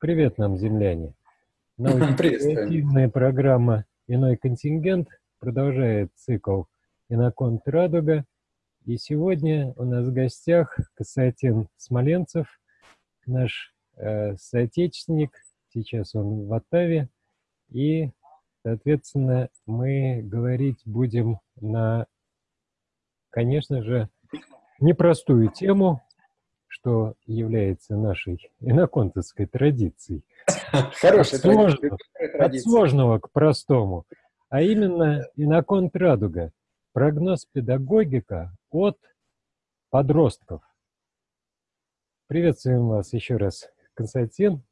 Привет нам, земляне. Научно-креативная программа «Иной контингент» продолжает цикл «Иноконт Радуга». И сегодня у нас в гостях Константин Смоленцев, наш э, соотечественник. Сейчас он в Оттаве. И, соответственно, мы говорить будем на, конечно же, непростую тему, что является нашей иноконтовской традицией. Хорошая от сложного, от сложного к простому. А именно иноконт радуга. Прогноз педагогика от подростков. Приветствуем вас еще раз, Константин.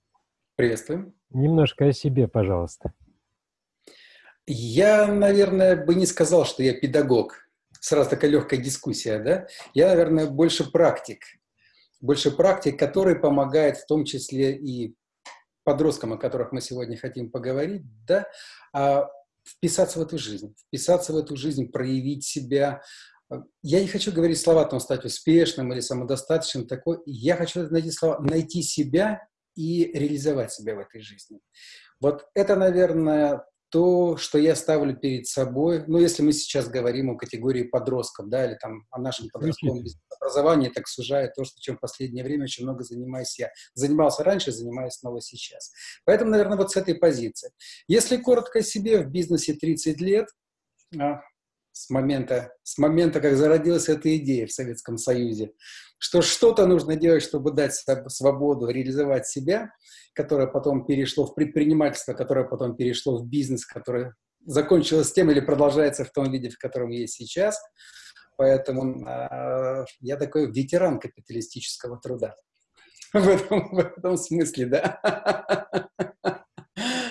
Приветствуем. Немножко о себе, пожалуйста. Я, наверное, бы не сказал, что я педагог сразу такая легкая дискуссия, да? Я, наверное, больше практик. Больше практик, который помогает в том числе и подросткам, о которых мы сегодня хотим поговорить, да, а вписаться в эту жизнь, вписаться в эту жизнь, проявить себя. Я не хочу говорить слова, там, стать успешным или самодостаточным, такой. Я хочу найти слова, найти себя и реализовать себя в этой жизни. Вот это, наверное, то, что я ставлю перед собой, ну, если мы сейчас говорим о категории подростков, да, или там о нашем подростковом образовании, так сужает то, что чем в последнее время очень много занимаюсь я. Занимался раньше, занимаюсь снова сейчас. Поэтому, наверное, вот с этой позиции. Если коротко о себе, в бизнесе 30 лет, а, с момента, с момента, как зародилась эта идея в Советском Союзе, что что-то нужно делать, чтобы дать свободу, реализовать себя, которое потом перешло в предпринимательство, которое потом перешло в бизнес, которое закончилось тем или продолжается в том виде, в котором есть сейчас. Поэтому э, я такой ветеран капиталистического труда. В этом, в этом смысле, да.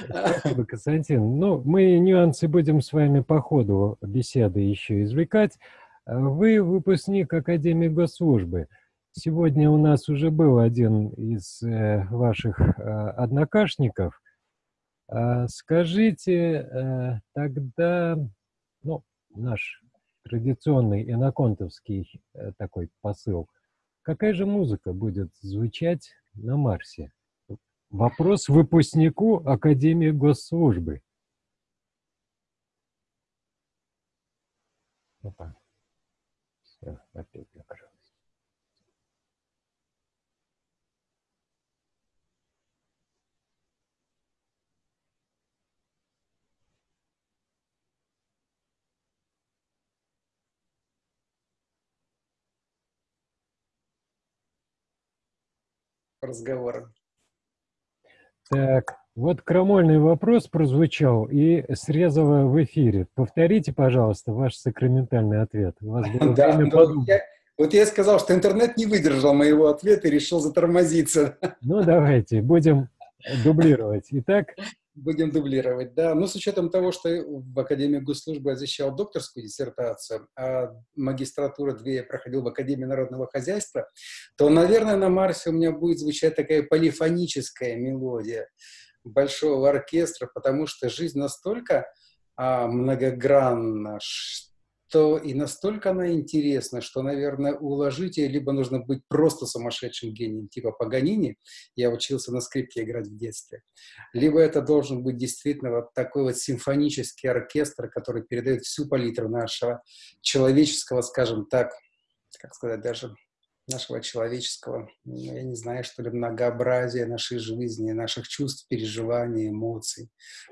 Спасибо, Константин. Ну, мы нюансы будем с вами по ходу беседы еще извлекать. Вы выпускник Академии госслужбы. Сегодня у нас уже был один из э, ваших э, однокашников. Э, скажите э, тогда, ну, наш традиционный иноконтовский такой посыл, какая же музыка будет звучать на Марсе? Вопрос выпускнику Академии госслужбы. Опа. Опять закрылось. разговора. Так, вот крамольный вопрос прозвучал и срезало в эфире. Повторите, пожалуйста, ваш сакраментальный ответ. У вас было да, время подумать. Я, вот я сказал, что интернет не выдержал моего ответа и решил затормозиться. Ну, давайте, будем дублировать. Итак, Будем дублировать, да. Но с учетом того, что в Академии госслужбы я защищал докторскую диссертацию, а магистратура две я проходил в Академии народного хозяйства, то, наверное, на Марсе у меня будет звучать такая полифоническая мелодия большого оркестра, потому что жизнь настолько а, многогранна, то и настолько она интересна, что, наверное, уложить ее либо нужно быть просто сумасшедшим гением, типа Паганини, я учился на скрипке играть в детстве, либо это должен быть действительно вот такой вот симфонический оркестр, который передает всю палитру нашего человеческого, скажем так, как сказать, даже нашего человеческого, ну, я не знаю, что ли, многообразия нашей жизни, наших чувств, переживаний, эмоций.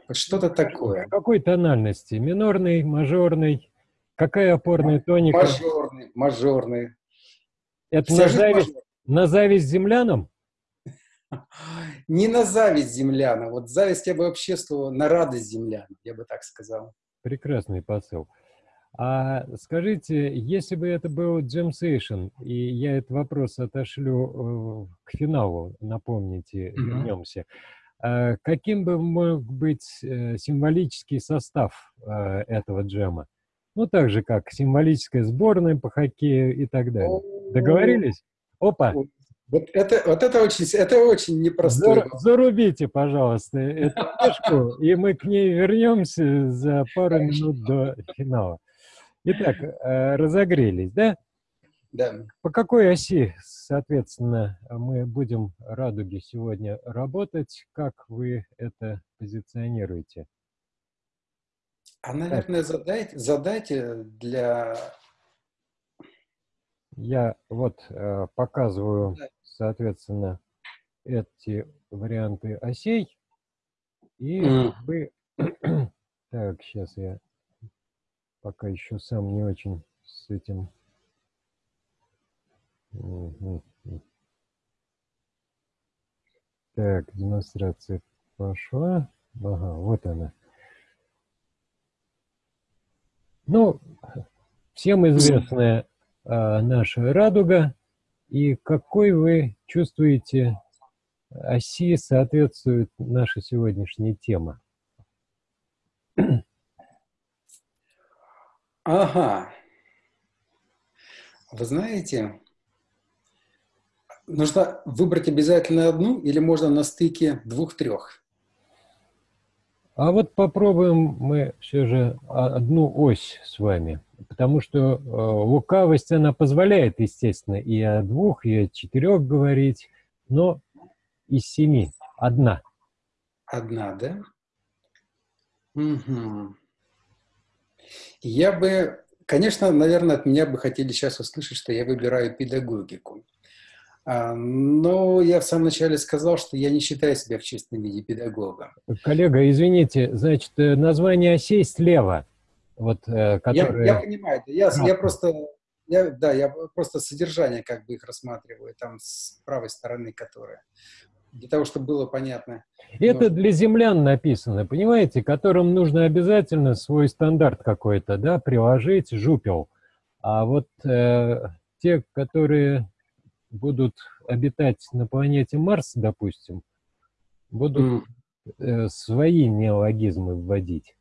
Вот что-то такое. Какой тональности? Минорный, мажорный? Какая опорная тоника? Мажорный, мажорный. Это на зависть, на зависть землянам? Не на зависть землянам. Вот зависть я бы обществовал на радость землянам, я бы так сказал. Прекрасный посыл. А скажите, если бы это был Джем Сейшн, и я этот вопрос отошлю э, к финалу, напомните, mm-hmm. вернемся, э, каким бы мог быть э, символический состав э, этого джема? Ну, так же, как символическая сборная по хоккею и так далее. Договорились? Опа! Вот это, вот это очень, это очень непросто. Зар, зарубите, пожалуйста, эту книжку, и мы к ней вернемся за пару минут до финала. Итак, э, разогрелись, да? Да. По какой оси, соответственно, мы будем радуги сегодня работать? Как вы это позиционируете? А, наверное, задайте, задайте для... Я вот э, показываю, соответственно, эти варианты осей. И mm. вы... так, сейчас я пока еще сам не очень с этим так, демонстрация пошла. Ага, вот она. Ну, всем известная а, наша радуга. И какой вы чувствуете оси соответствует наша сегодняшняя тема? Ага. Вы знаете, нужно выбрать обязательно одну или можно на стыке двух-трех? А вот попробуем мы все же одну ось с вами, потому что э, лукавость, она позволяет, естественно, и о двух, и о четырех говорить, но из семи одна. Одна, да? Угу. Я бы, конечно, наверное, от меня бы хотели сейчас услышать, что я выбираю педагогику. А, но я в самом начале сказал, что я не считаю себя в чистом виде педагогом. Коллега, извините, значит, э, название осей слева. Вот, которые... я, я понимаю, я, я просто, я, да, я просто содержание как бы их рассматриваю, там с правой стороны, которая, для того, чтобы было понятно. Это но... для землян написано, понимаете, которым нужно обязательно свой стандарт какой-то, да, приложить, жупел. А вот э, те, которые будут обитать на планете Марс, допустим, будут э, свои неологизмы вводить.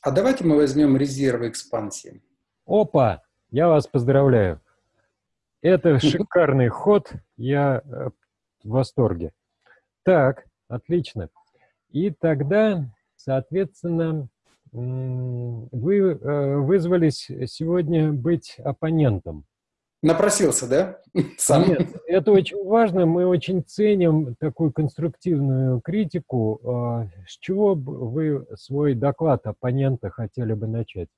А давайте мы возьмем резервы экспансии. Опа! Я вас поздравляю. Это шикарный ход. Я э, в восторге. Так, отлично. И тогда, соответственно, вы э, вызвались сегодня быть оппонентом. Напросился, да? Сам. Нет, это очень важно. Мы очень ценим такую конструктивную критику. А, с чего вы свой доклад оппонента хотели бы начать?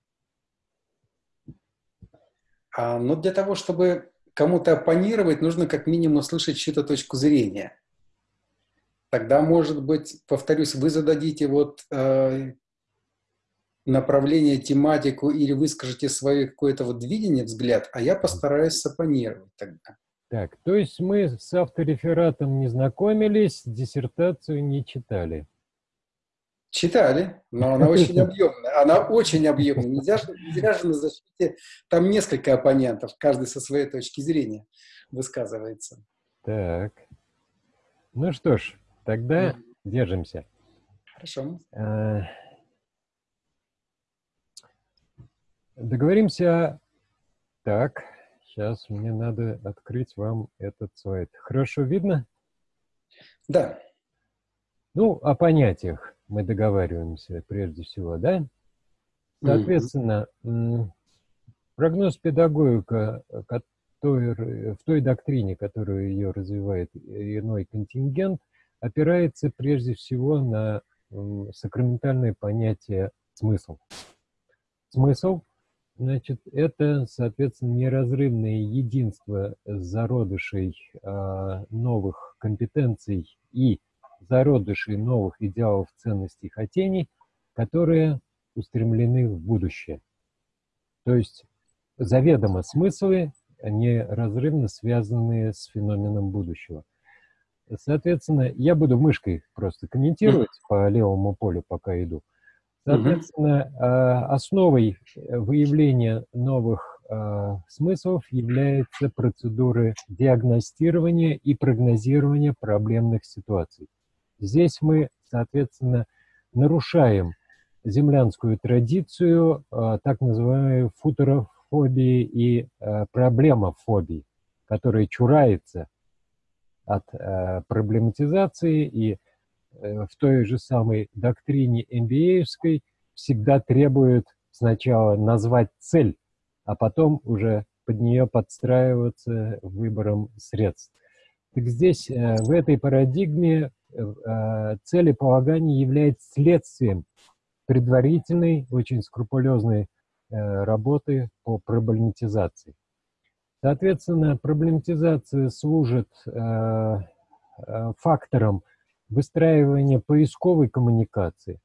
А, ну, для того, чтобы кому-то оппонировать, нужно как минимум услышать чью-то точку зрения. Тогда, может быть, повторюсь, вы зададите вот э, направление, тематику или выскажете свое какое-то вот видение, взгляд, а я постараюсь сапонировать тогда. Так, то есть мы с авторефератом не знакомились, диссертацию не читали. Читали, но она очень объемная. Она очень объемная. Нельзя, нельзя же на защите там несколько оппонентов, каждый со своей точки зрения высказывается. Так. Ну что ж, тогда mm. держимся. Хорошо. А, Договоримся. Так, сейчас мне надо открыть вам этот сайт. Хорошо видно? Да. Ну, о понятиях мы договариваемся прежде всего, да? Соответственно, mm -hmm. прогноз педагогика, который, в той доктрине, которую ее развивает иной контингент, опирается прежде всего на сакраментальное понятие смысл. Смысл Значит, это, соответственно, неразрывное единство зародышей э, новых компетенций и зародышей новых идеалов, ценностей, хотений, которые устремлены в будущее. То есть заведомо смыслы, неразрывно связанные с феноменом будущего. Соответственно, я буду мышкой просто комментировать по левому полю, пока иду. Соответственно, угу. основой выявления новых а, смыслов является процедура диагностирования и прогнозирования проблемных ситуаций. Здесь мы, соответственно, нарушаем землянскую традицию так называемой футурофобии и проблемофобии, которая чурается от проблематизации и Э, в той же самой доктрине MBA-евской всегда требуют сначала назвать цель, а потом уже под нее подстраиваться выбором средств. Так здесь, э, в этой парадигме, э, целеполагание является следствием предварительной, очень скрупулезной работы по проблематизации. Соответственно, проблематизация служит фактором выстраивания поисковой коммуникации.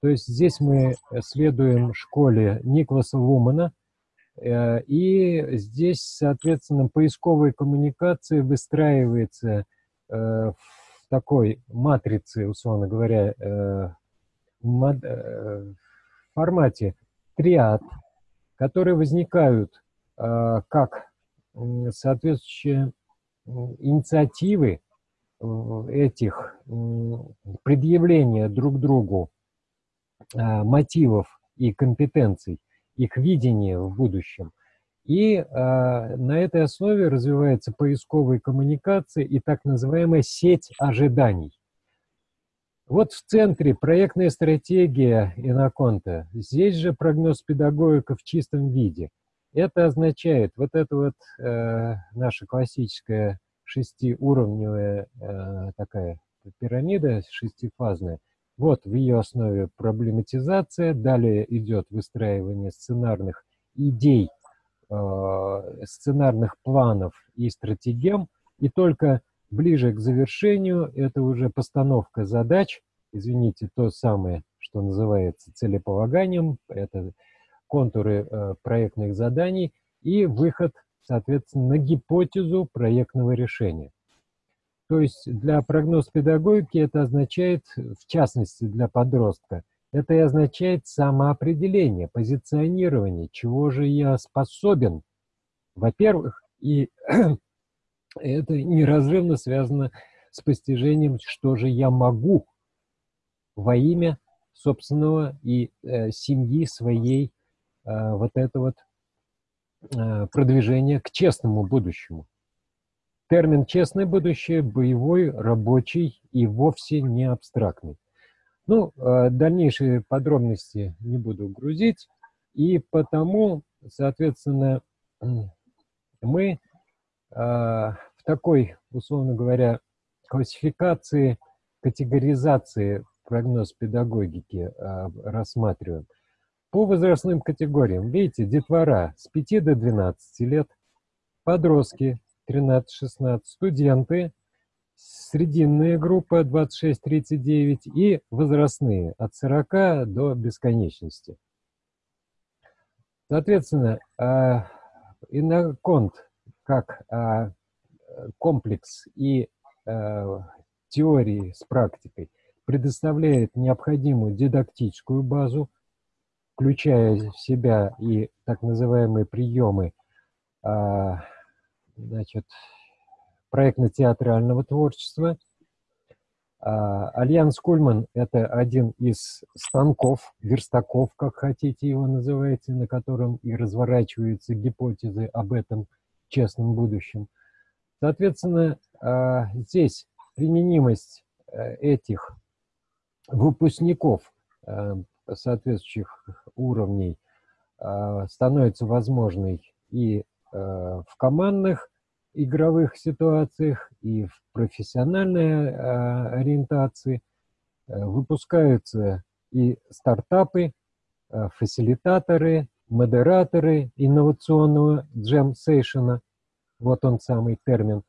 То есть здесь мы следуем школе Никласа Лумана, Э, и здесь, соответственно, поисковая коммуникация выстраивается э, в такой матрице, условно говоря, э, в формате триад, которые возникают как соответствующие инициативы этих предъявления друг другу мотивов и компетенций их видение в будущем. И э, на этой основе развивается поисковая коммуникация и так называемая сеть ожиданий. Вот в центре проектная стратегия Иноконта. Здесь же прогноз педагогика в чистом виде. Это означает, вот эта вот э, наша классическая шестиуровневая э, такая пирамида шестифазная – вот в ее основе проблематизация, далее идет выстраивание сценарных идей, э, сценарных планов и стратегем, и только ближе к завершению это уже постановка задач, извините, то самое, что называется целеполаганием, это контуры э, проектных заданий и выход, соответственно, на гипотезу проектного решения. То есть для прогноз педагогики это означает, в частности для подростка, это и означает самоопределение, позиционирование, чего же я способен, во-первых, и это неразрывно связано с постижением, что же я могу во имя собственного и э, семьи своей вот это вот э, продвижение к честному будущему. Термин «честное будущее» боевой, рабочий и вовсе не абстрактный. Ну, э, дальнейшие подробности не буду грузить, и потому, соответственно, мы э, в такой, условно говоря, классификации, категоризации прогноз педагогики э, рассматриваем. По возрастным категориям, видите, детвора с 5 до 12 лет, подростки 13-16, студенты, срединная группа 26-39 и возрастные от 40 до бесконечности. Соответственно, а, иноконт как а, комплекс и а, теории с практикой предоставляет необходимую дидактическую базу, включая в себя и так называемые приемы значит, проектно-театрального творчества. А, Альянс Кульман – это один из станков, верстаков, как хотите его называйте, на котором и разворачиваются гипотезы об этом честном будущем. Соответственно, а, здесь применимость э, этих выпускников э, соответствующих уровней а, становится возможной и э, в командных игровых ситуациях и в профессиональной э, ориентации. Э, выпускаются и стартапы, фасилитаторы, модераторы инновационного джем-сейшена. Вот он самый термин.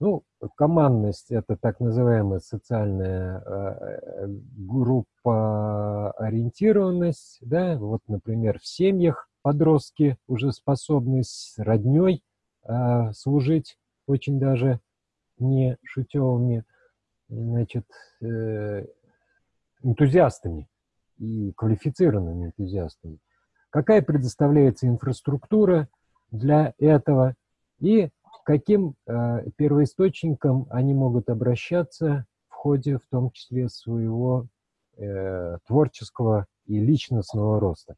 Ну, командность – это так называемая социальная э, группа ориентированность. Да? Вот, например, в семьях подростки уже способны с родней а, служить очень даже не шутевыми, значит, э, энтузиастами и квалифицированными энтузиастами. Какая предоставляется инфраструктура для этого и каким э, первоисточником они могут обращаться в ходе, в том числе, своего э, творческого и личностного роста.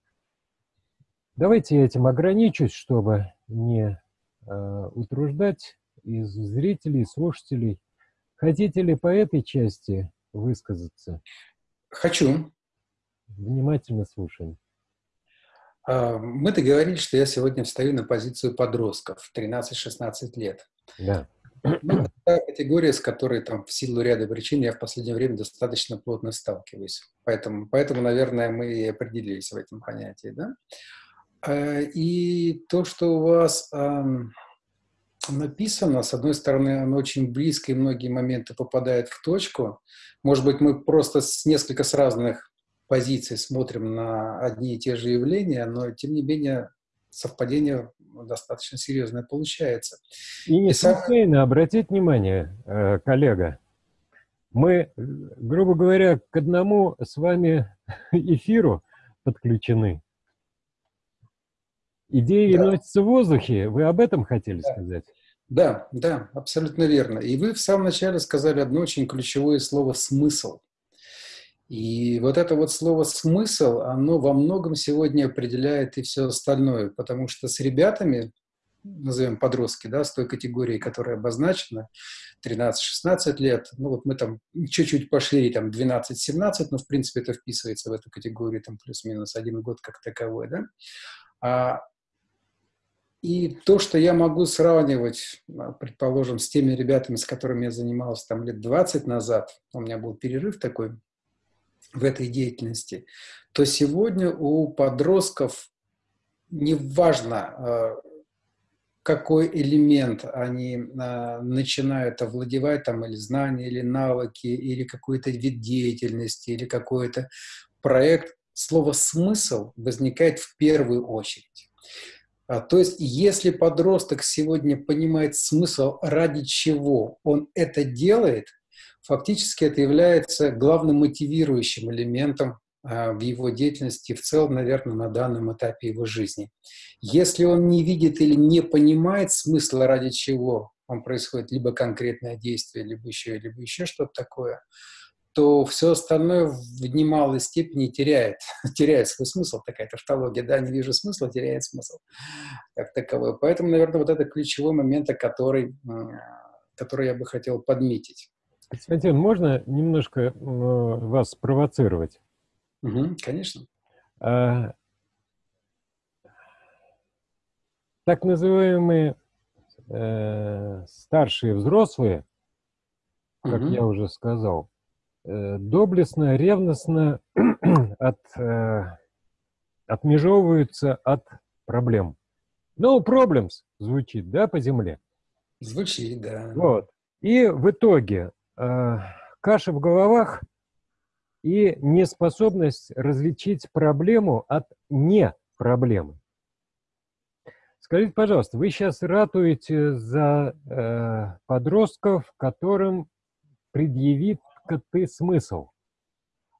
Давайте я этим ограничусь, чтобы не Э, утруждать из зрителей, слушателей. Хотите ли по этой части высказаться? Хочу. Внимательно слушаем. А, мы договорились, что я сегодня встаю на позицию подростков 13-16 лет. Да. Ну, категория, с которой там в силу ряда причин я в последнее время достаточно плотно сталкиваюсь. Поэтому, поэтому наверное, мы и определились в этом понятии. Да? А, и то, что у вас написано, с одной стороны, оно очень близко, и многие моменты попадают в точку. Может быть, мы просто с несколько с разных позиций смотрим на одни и те же явления, но, тем не менее, совпадение достаточно серьезное получается. И не случайно, сам... обратить внимание, э, коллега, мы, грубо говоря, к одному с вами эфиру подключены. Идеи да. носятся в воздухе. Вы об этом хотели да. сказать? Да, да, абсолютно верно. И вы в самом начале сказали одно очень ключевое слово «смысл». И вот это вот слово «смысл», оно во многом сегодня определяет и все остальное, потому что с ребятами, назовем подростки, да, с той категорией, которая обозначена, 13-16 лет, ну вот мы там чуть-чуть пошли, там 12-17, но в принципе это вписывается в эту категорию, там плюс-минус один год как таковой, да. А, и то, что я могу сравнивать, а, предположим, с теми ребятами, с которыми я занимался там лет 20 назад, у меня был перерыв такой, в этой деятельности, то сегодня у подростков неважно, а, какой элемент они а, начинают овладевать, там, или знания, или навыки, или какой-то вид деятельности, или какой-то проект, слово «смысл» возникает в первую очередь. А, то есть, если подросток сегодня понимает смысл, ради чего он это делает – фактически это является главным мотивирующим элементом а, в его деятельности, в целом, наверное, на данном этапе его жизни. Если он не видит или не понимает смысла, ради чего он происходит, либо конкретное действие, либо еще, либо еще что-то такое, то все остальное в немалой степени теряет, теряет свой смысл, такая тавтология, да, не вижу смысла, теряет смысл как таковой. Поэтому, наверное, вот это ключевой момент, который, который я бы хотел подметить. Константин, можно немножко вас провоцировать? Угу, конечно. А, так называемые э, старшие взрослые, как угу. я уже сказал, э, доблестно, ревностно от, э, отмежевываются от проблем. No problems звучит, да, по земле? Звучит, да. Вот. И в итоге Э, каша в головах и неспособность различить проблему от не проблемы. Скажите, пожалуйста, вы сейчас ратуете за э, подростков, которым предъявит ты смысл.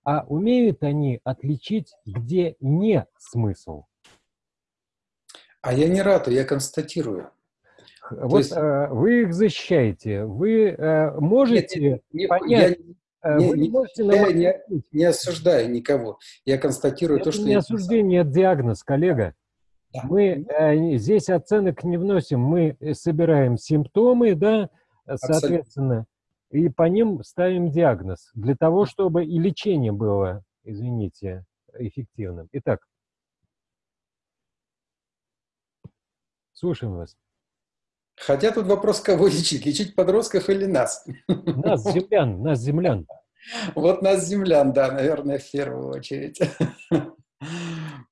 А умеют они отличить, где не смысл? А я не ратую, я констатирую. Вот есть... э, вы их защищаете, вы э, можете нет, нет, понять... Я, не, не, можете я не, не осуждаю никого, я констатирую это то, что... не осуждение, это диагноз, коллега. Да. Мы э, здесь оценок не вносим, мы собираем симптомы, да, соответственно, Абсолютно. и по ним ставим диагноз, для того, чтобы и лечение было, извините, эффективным. Итак, слушаем вас. Хотя тут вопрос, кого лечить? Лечить подростков или нас? Нас, землян, нас, землян. Вот нас, землян, да, наверное, в первую очередь.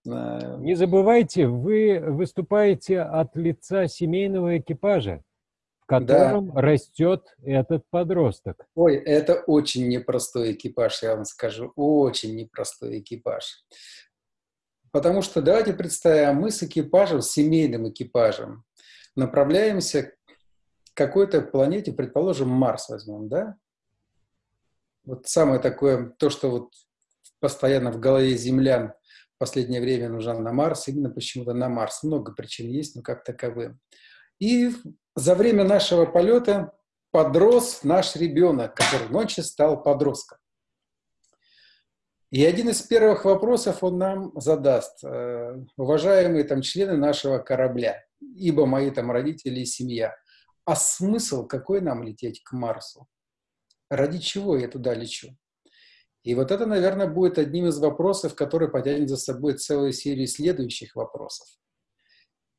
Не забывайте, вы выступаете от лица семейного экипажа, в котором да. растет этот подросток. Ой, это очень непростой экипаж, я вам скажу, очень непростой экипаж. Потому что давайте представим, мы с экипажем, с семейным экипажем, направляемся к какой-то планете, предположим, Марс возьмем, да? Вот самое такое, то, что вот постоянно в голове землян в последнее время нужно на Марс, именно почему-то на Марс. Много причин есть, но как таковые. И за время нашего полета подрос наш ребенок, который ночью стал подростком. И один из первых вопросов он нам задаст. Э, уважаемые там члены нашего корабля, ибо мои там родители и семья. А смысл какой нам лететь к Марсу? Ради чего я туда лечу? И вот это, наверное, будет одним из вопросов, который потянет за собой целую серию следующих вопросов.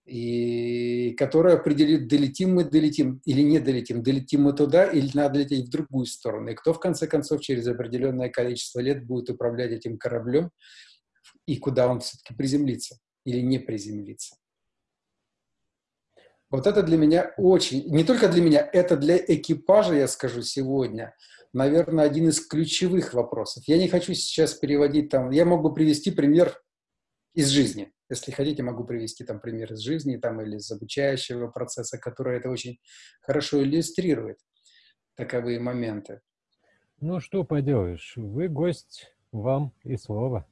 И которая определит, долетим мы, долетим или не долетим, долетим мы туда или надо лететь в другую сторону. И кто, в конце концов, через определенное количество лет будет управлять этим кораблем и куда он все-таки приземлится или не приземлится. Вот это для меня очень, не только для меня, это для экипажа, я скажу сегодня, наверное, один из ключевых вопросов. Я не хочу сейчас переводить там, я могу привести пример из жизни. Если хотите, могу привести там пример из жизни там, или из обучающего процесса, который это очень хорошо иллюстрирует, таковые моменты. Ну, что поделаешь, вы гость, вам и слово.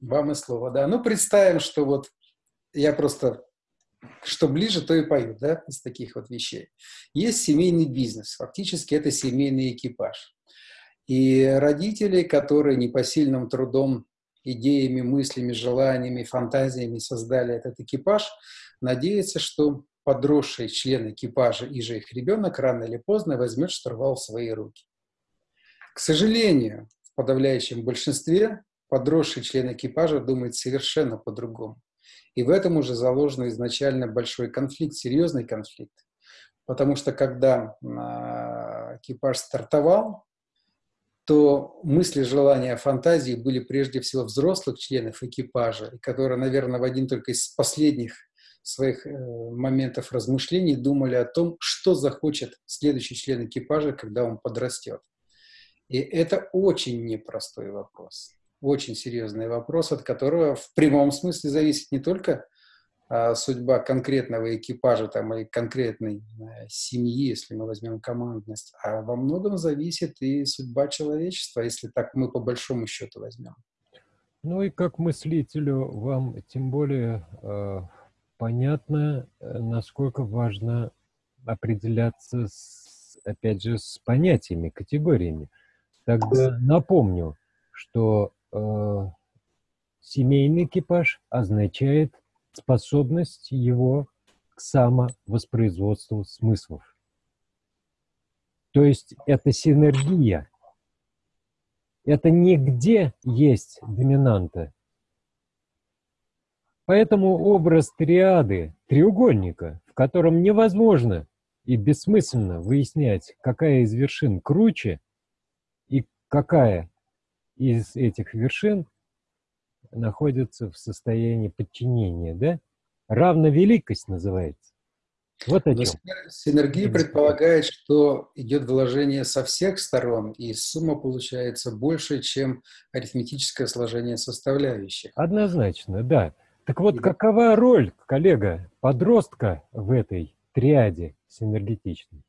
Вам и слово, да. Ну, представим, что вот я просто что ближе, то и поют, да, из таких вот вещей. Есть семейный бизнес, фактически это семейный экипаж. И родители, которые непосильным трудом, идеями, мыслями, желаниями, фантазиями создали этот экипаж, надеются, что подросший член экипажа и же их ребенок рано или поздно возьмет штурвал в свои руки. К сожалению, в подавляющем большинстве подросший член экипажа думает совершенно по-другому. И в этом уже заложен изначально большой конфликт, серьезный конфликт. Потому что когда а, экипаж стартовал, то мысли, желания, фантазии были прежде всего взрослых членов экипажа, которые, наверное, в один только из последних своих э, моментов размышлений думали о том, что захочет следующий член экипажа, когда он подрастет. И это очень непростой вопрос очень серьезный вопрос, от которого в прямом смысле зависит не только а, судьба конкретного экипажа там, или конкретной а, семьи, если мы возьмем командность, а во многом зависит и судьба человечества, если так мы по большому счету возьмем. Ну и как мыслителю вам тем более э, понятно, э, насколько важно определяться, с, опять же, с понятиями, категориями. Тогда напомню, что семейный экипаж означает способность его к самовоспроизводству смыслов. То есть это синергия. Это нигде есть доминанта. Поэтому образ триады, треугольника, в котором невозможно и бессмысленно выяснять, какая из вершин круче и какая из этих вершин находится в состоянии подчинения, да? Равновеликость называется. Вот о чем. Синергия предполагает, что идет вложение со всех сторон, и сумма получается больше, чем арифметическое сложение составляющих. Однозначно, да. Так вот, и какова роль, коллега, подростка в этой триаде синергетичной?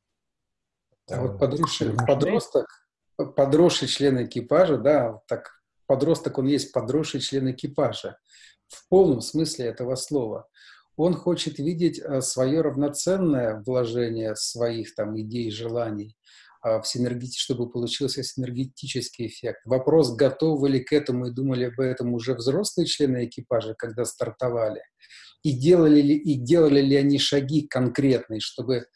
А вот подросток, подросток подросший член экипажа, да, так подросток, он есть подросший член экипажа в полном смысле этого слова. Он хочет видеть э, свое равноценное вложение своих там идей, желаний а, в синергетический, чтобы получился синергетический эффект. Вопрос, готовы ли к этому и думали об этом уже взрослые члены экипажа, когда стартовали, и делали ли, и делали ли они шаги конкретные, чтобы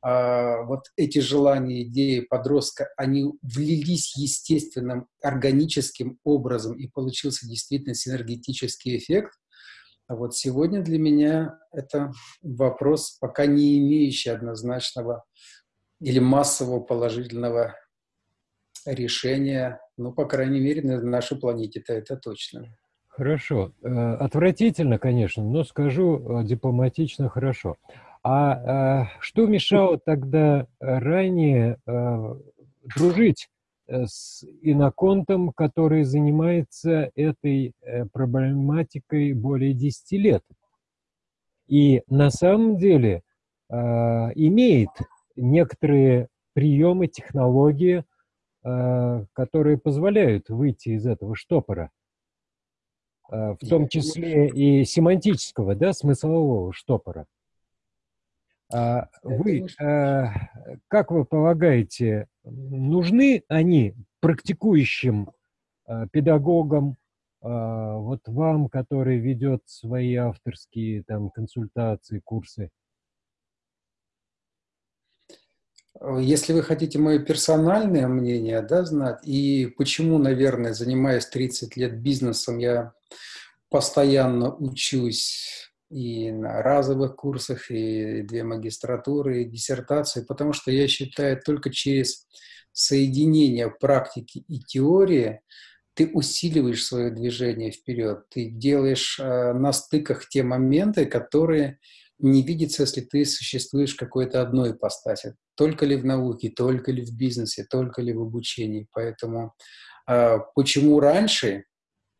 вот эти желания, идеи подростка, они влились естественным, органическим образом, и получился действительно синергетический эффект. А вот сегодня для меня это вопрос, пока не имеющий однозначного или массового положительного решения, ну, по крайней мере, на нашей планете-то это точно. Хорошо. Э, отвратительно, конечно, но скажу э, дипломатично хорошо. А, а что мешало тогда ранее а, дружить э, с иноконтом, который занимается этой э, проблематикой более 10 лет? И на самом деле а, имеет некоторые приемы, технологии, а, которые позволяют выйти из этого штопора в том числе и семантического, да, смыслового штопора. А вы, а, как вы полагаете, нужны они практикующим а, педагогам, вот вам, который ведет свои авторские там консультации, курсы? Если вы хотите мое персональное мнение, да, знать, и почему, наверное, занимаясь 30 лет бизнесом, я постоянно учусь и на разовых курсах, и две магистратуры, и диссертации, потому что я считаю, только через соединение практики и теории ты усиливаешь свое движение вперед, ты делаешь э, на стыках те моменты, которые не видится, если ты существуешь в какой-то одной ипостаси. Только ли в науке, только ли в бизнесе, только ли в обучении. Поэтому э, почему раньше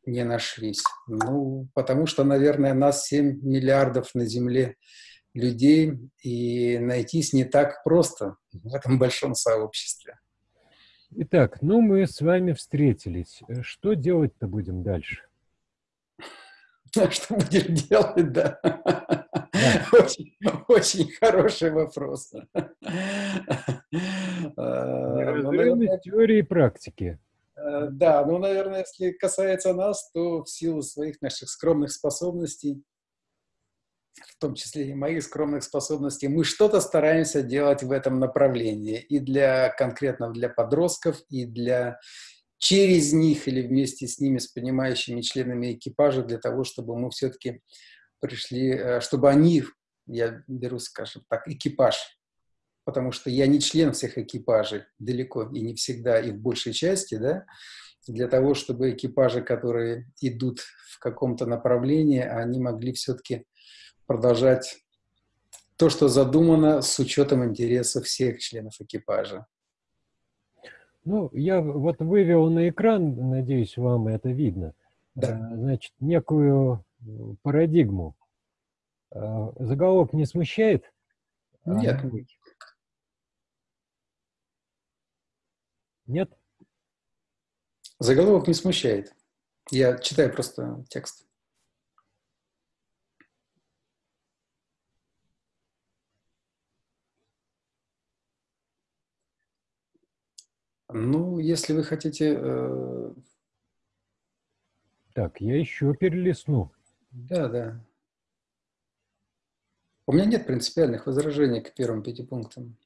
не нашлись? Ну, потому что, наверное, нас 7 миллиардов на Земле людей, и найтись не так просто в этом большом сообществе. Итак, ну мы с вами встретились. Что делать-то будем дальше? Что будем делать, да. Очень, очень хороший вопрос. Неразрывность ну, теории и практики. Э, да, ну, наверное, если касается нас, то в силу своих наших скромных способностей, в том числе и моих скромных способностей, мы что-то стараемся делать в этом направлении. И для конкретно для подростков, и для через них или вместе с ними, с понимающими членами экипажа, для того, чтобы мы все-таки пришли, э, чтобы они, я беру, скажем так, экипаж, потому что я не член всех экипажей, далеко и не всегда, и в большей части, да, для того, чтобы экипажи, которые идут в каком-то направлении, они могли все-таки продолжать то, что задумано с учетом интересов всех членов экипажа. Ну, я вот вывел на экран, надеюсь, вам это видно, да. Э, значит, некую парадигму. А, заголовок не смущает? Нет. Нет? Заголовок не смущает. Я читаю просто текст. Ну, если вы хотите... Э... Так, я еще перелистну. Да, да. У меня нет принципиальных возражений к первым пяти пунктам.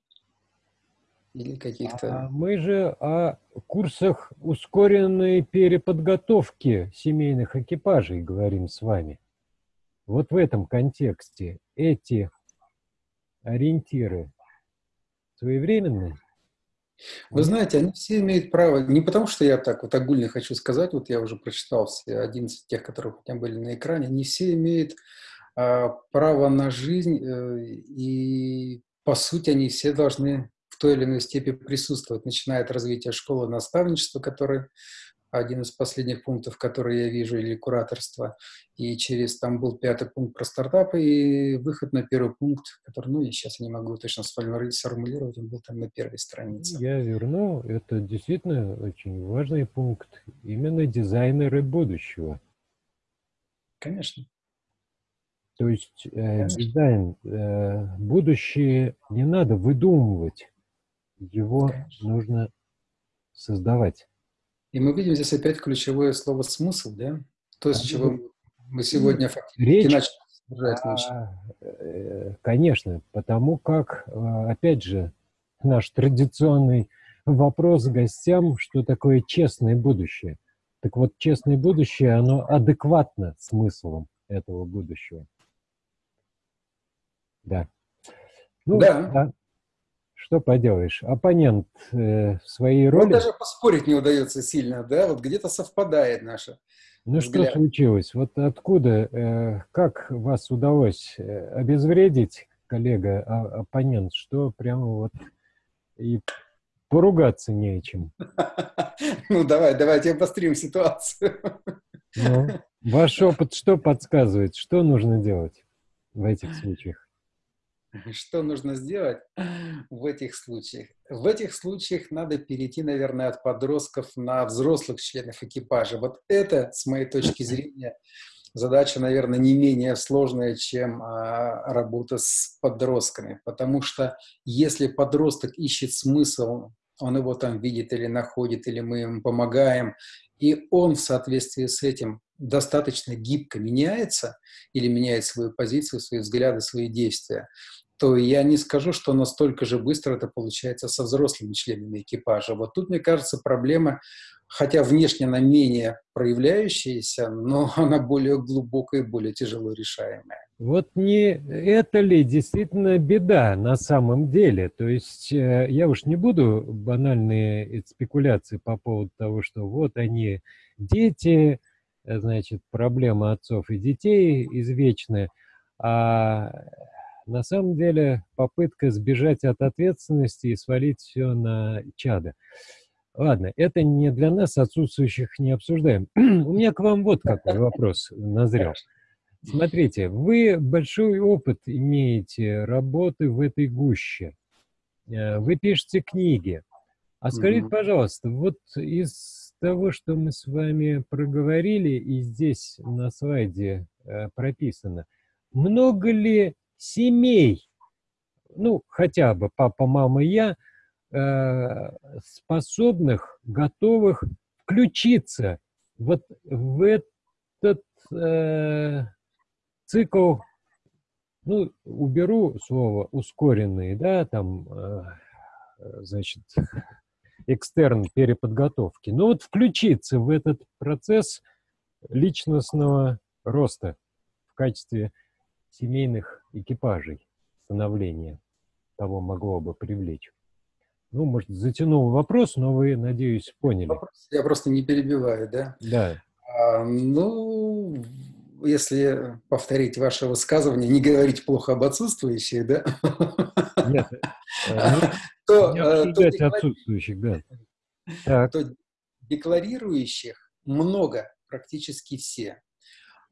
Или каких-то... А мы же о курсах ускоренной переподготовки семейных экипажей говорим с вами. Вот в этом контексте эти ориентиры своевременные? Вы знаете, они все имеют право, не потому что я так вот огульно хочу сказать, вот я уже прочитал все 11 тех, которые у меня были на экране, они все имеют а, право на жизнь, э, и по сути они все должны в той или иной степени присутствовать, начиная от развития школы наставничества, которое один из последних пунктов, которые я вижу, или кураторство, и через там был пятый пункт про стартапы, и выход на первый пункт, который, ну, я сейчас не могу точно сформулировать, он был там на первой странице. Я верну, это действительно очень важный пункт, именно дизайнеры будущего. Конечно. То есть э, дизайн, э, будущее не надо выдумывать, его Конечно. нужно создавать. И мы видим здесь опять ключевое слово «смысл», да? То, с чего мы сегодня фактически Речь, начали а, э, Конечно, потому как, э, опять же, наш традиционный вопрос гостям, что такое честное будущее. Так вот, честное будущее, оно адекватно смыслом этого будущего. Да. Ну, да. да. Что поделаешь, оппонент э, в своей роли... Ну, даже поспорить не удается сильно, да? Вот где-то совпадает наша. Ну, взгляд. что случилось? Вот откуда, э, как вас удалось э, обезвредить, коллега, а, оппонент, что прямо вот и поругаться не о чем. Ну, давай, давайте обострим ситуацию. Ну, ваш опыт что подсказывает? Что нужно делать в этих случаях? Что нужно сделать в этих случаях? В этих случаях надо перейти, наверное, от подростков на взрослых членов экипажа. Вот это, с моей точки зрения, задача, наверное, не менее сложная, чем а, работа с подростками. Потому что если подросток ищет смысл, он его там видит или находит, или мы ему помогаем, и он в соответствии с этим достаточно гибко меняется или меняет свою позицию, свои взгляды, свои действия, то я не скажу, что настолько же быстро это получается со взрослыми членами экипажа. Вот тут, мне кажется, проблема, хотя внешне она менее проявляющаяся, но она более глубокая и более тяжело решаемая. Вот не это ли действительно беда на самом деле? То есть э, я уж не буду банальные спекуляции по поводу того, что вот они дети, значит, проблема отцов и детей извечная, а на самом деле попытка сбежать от ответственности и свалить все на чада. Ладно, это не для нас, отсутствующих, не обсуждаем. У меня к вам вот какой вопрос назрел. Смотрите, вы большой опыт имеете работы в этой гуще. Э, вы пишете книги. А скажите, пожалуйста, вот из того, что мы с вами проговорили, и здесь на слайде э, прописано, много ли семей, ну, хотя бы папа, мама, я, э, способных, готовых включиться вот в этот цикл, ну, уберу слово ускоренный, да, там, э, значит, экстерн переподготовки, но вот включиться в этот процесс личностного роста в качестве семейных экипажей становления того могло бы привлечь. Ну, может, затянул вопрос, но вы, надеюсь, поняли. Я просто не перебиваю, да? Да. А, ну, если повторить ваше высказывание, не говорить плохо об отсутствующих, да? Нет. То, э, то отсутствующих, да. То декларирующих много, практически все.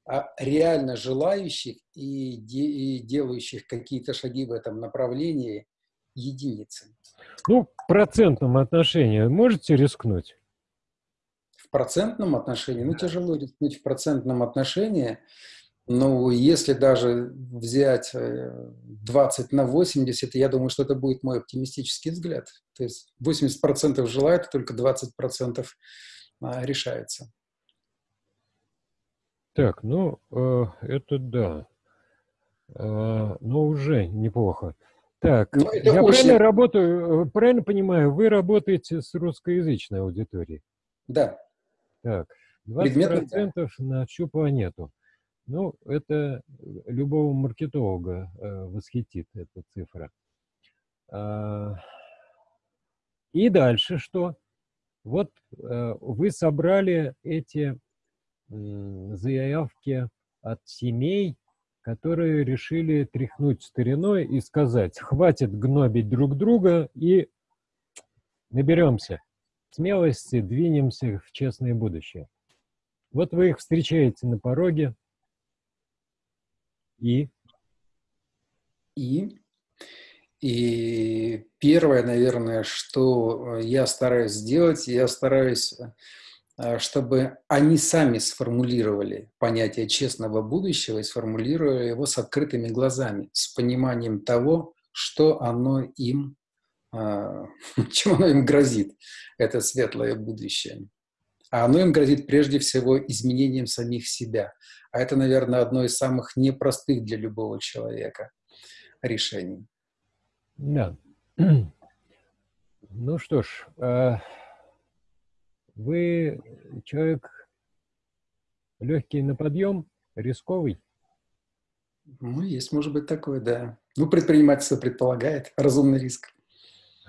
А реально желающих и, де, и делающих какие-то шаги в этом направлении единицы. Ну, в процентном отношении можете рискнуть? в процентном отношении, ну, тяжело рискнуть в процентном отношении, но если даже взять 20 э, на 80, я думаю, что это будет мой оптимистический взгляд. То есть 80% желают, только 20% а, решается. Так, ну, э, это да. Э, но уже неплохо. Так, ну, я очень... правильно работаю, э, правильно понимаю, вы работаете с русскоязычной аудиторией? Да. Так, 20% на всю планету. Ну, это любого маркетолога э, восхитит, эта цифра. А, и дальше что? Вот э, вы собрали эти э, заявки от семей, которые решили тряхнуть стариной и сказать, хватит гнобить друг друга и наберемся смелости двинемся в честное будущее. Вот вы их встречаете на пороге, и? И? И первое, наверное, что я стараюсь сделать, я стараюсь, э, чтобы они сами сформулировали понятие честного будущего и сформулировали его с открытыми глазами, с пониманием того, что оно им а, чем оно им грозит, это светлое будущее. А оно им грозит прежде всего изменением самих себя. А это, наверное, одно из самых непростых для любого человека решений. Да. Ну что ж, а, вы человек легкий на подъем, рисковый? Ну, есть, может быть, такое, да. Ну, предпринимательство предполагает разумный риск.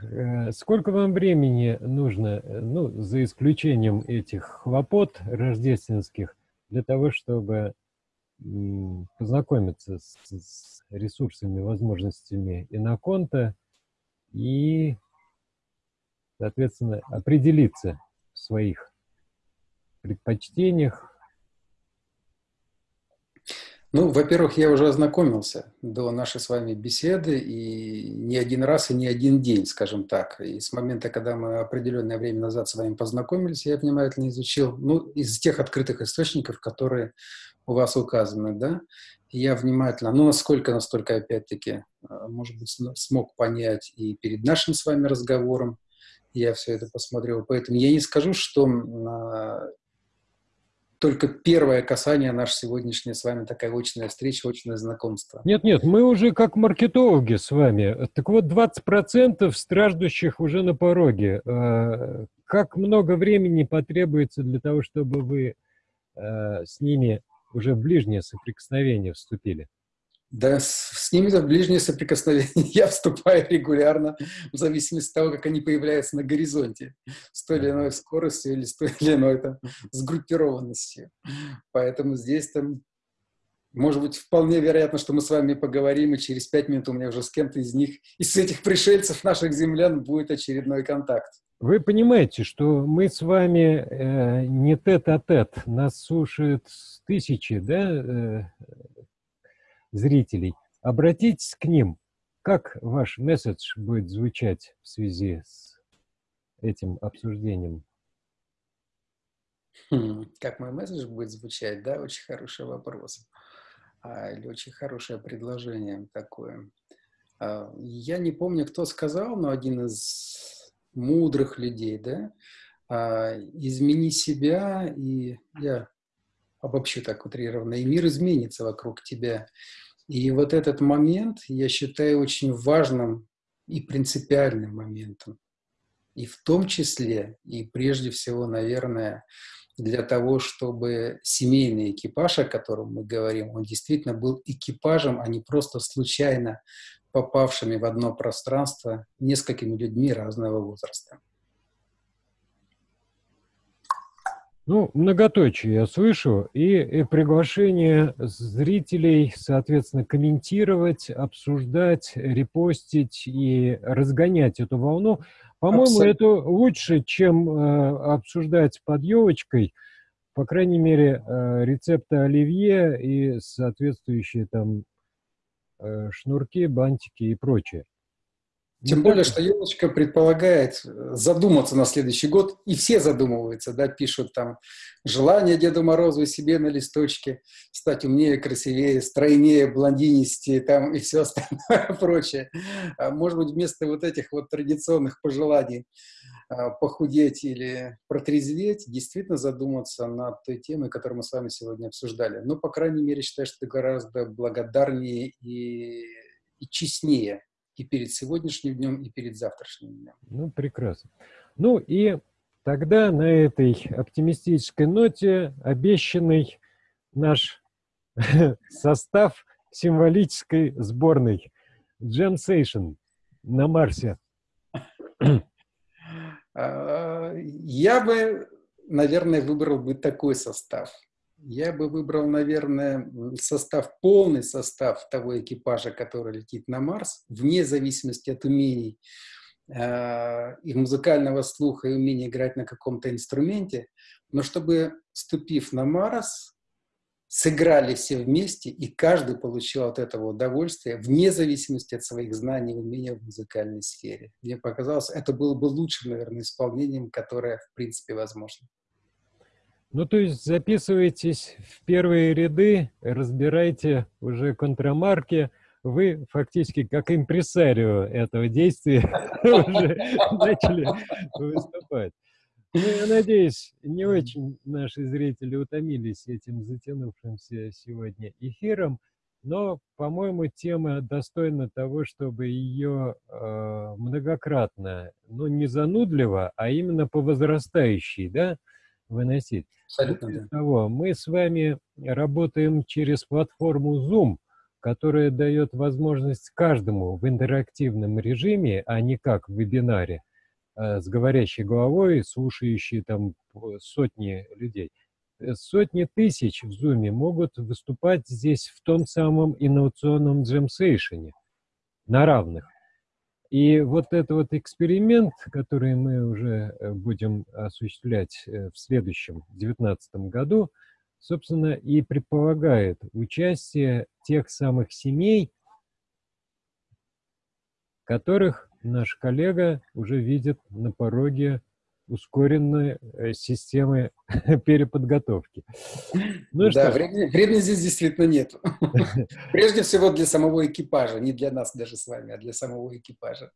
Э, сколько вам времени нужно, э, ну, за исключением этих хлопот рождественских, для того, чтобы познакомиться с, с ресурсами, возможностями иноконта и, соответственно, определиться в своих предпочтениях, ну, во-первых, я уже ознакомился до нашей с вами беседы, и не один раз, и не один день, скажем так. И с момента, когда мы определенное время назад с вами познакомились, я внимательно изучил, ну, из тех открытых источников, которые у вас указаны, да, я внимательно, ну, насколько, настолько, опять-таки, а, может быть, смог понять и перед нашим с вами разговором, я все это посмотрел. Поэтому я не скажу, что а, только первое касание наше сегодняшнее с вами, такая очная встреча, очное знакомство. Нет-нет, мы уже как маркетологи с вами. Так вот, 20% страждущих уже на пороге. А, как много времени потребуется для того, чтобы вы а, с ними уже в ближнее соприкосновение вступили? Да, с, с ними в ближнее соприкосновение я вступаю регулярно, в зависимости от того, как они появляются на горизонте, с той или иной скоростью или с той или иной там, сгруппированностью. Поэтому здесь там, может быть, вполне вероятно, что мы с вами поговорим, и через пять минут у меня уже с кем-то из них, из этих пришельцев, наших землян, будет очередной контакт. Вы понимаете, что мы с вами э, не тет-а-тет, -тет, нас слушают тысячи, да, э, зрителей. Обратитесь к ним. Как ваш месседж будет звучать в связи с этим обсуждением? Хм, как мой месседж будет звучать, да, очень хороший вопрос. А, или очень хорошее предложение такое. А, я не помню, кто сказал, но один из мудрых людей, да, а, измени себя, и я обобщу так утрированно, и мир изменится вокруг тебя. И вот этот момент я считаю очень важным и принципиальным моментом. И в том числе, и прежде всего, наверное, для того, чтобы семейный экипаж, о котором мы говорим, он действительно был экипажем, а не просто случайно попавшими в одно пространство несколькими людьми разного возраста. Ну, многоточие я слышу, и, и приглашение зрителей, соответственно, комментировать, обсуждать, репостить и разгонять эту волну. По-моему, это лучше, чем э, обсуждать под елочкой, по крайней мере, э, рецепты оливье и соответствующие там э, шнурки, бантики и прочее. Тем более, что елочка предполагает э, задуматься на следующий год, и все задумываются, да, пишут там желание Деду Морозу себе на листочке стать умнее, красивее, стройнее, блондинистее там и все остальное прочее. А может быть, вместо вот этих вот традиционных пожеланий а, похудеть или протрезветь, действительно задуматься над той темой, которую мы с вами сегодня обсуждали. Но, по крайней мере, считаю, что это гораздо благодарнее и, и честнее и перед сегодняшним днем, и перед завтрашним днем. Ну, прекрасно. Ну и тогда на этой оптимистической ноте обещанный наш состав символической сборной Jam Station на Марсе. А, я бы, наверное, выбрал бы такой состав – я бы выбрал, наверное, состав, полный состав того экипажа, который летит на Марс, вне зависимости от умений э, и музыкального слуха, и умения играть на каком-то инструменте, но чтобы, ступив на Марс, сыграли все вместе, и каждый получил от этого удовольствие, вне зависимости от своих знаний и умения в музыкальной сфере. Мне показалось, это было бы лучшим, наверное, исполнением, которое, в принципе, возможно. Ну, то есть записывайтесь в первые ряды, разбирайте уже контрамарки, вы фактически как импресарио этого действия уже начали выступать. Ну, я надеюсь, не очень наши зрители утомились этим затянувшимся сегодня эфиром, но, по-моему, тема достойна того, чтобы ее э, многократно, ну, не занудливо, а именно по возрастающей, да, выносить. Абсолютно, да. того, мы с вами работаем через платформу Zoom, которая дает возможность каждому в интерактивном режиме, а не как в вебинаре, э, с говорящей головой, слушающей там сотни людей. Э, сотни тысяч в Zoom могут выступать здесь в том самом инновационном джемсейшене на равных. И вот этот вот эксперимент, который мы уже э, будем осуществлять э, в следующем, 2019 году, собственно, и предполагает участие тех самых семей, которых наш коллега уже видит на пороге ускоренной э, системы переподготовки. Ну, да, что времени, времени здесь действительно нет. Прежде всего для самого экипажа, не для нас даже с вами, а для самого экипажа.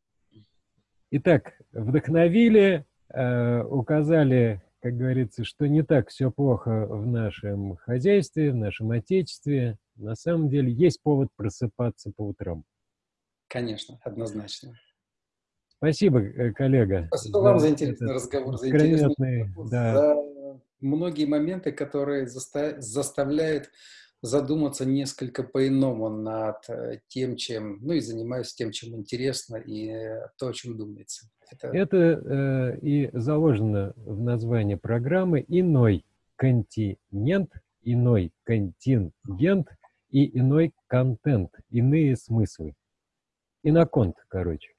Итак, вдохновили, э, указали как говорится, что не так все плохо в нашем хозяйстве, в нашем отечестве. На самом деле есть повод просыпаться по утрам. Конечно, однозначно. Спасибо, э, коллега. Спасибо вам за интересный разговор, за интересный да. за многие моменты, которые заставляют задуматься несколько по-иному над э, тем, чем, ну и занимаюсь тем, чем интересно, и э, то, о чем думается. Это, Это э, и заложено в названии программы «Иной континент», «Иной контингент» и «Иной контент», «Иные смыслы». Иноконт, короче.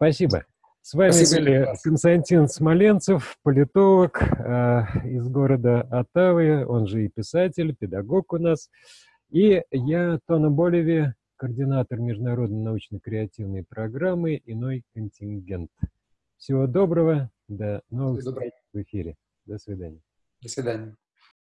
Спасибо. С вами Спасибо. были Константин Смоленцев, политолог э, из города Оттавы, он же и писатель, педагог у нас. И я, Тона Болеви, координатор международной научно-креативной программы «Иной контингент». Всего доброго, до новых встреч в эфире. До свидания. До свидания.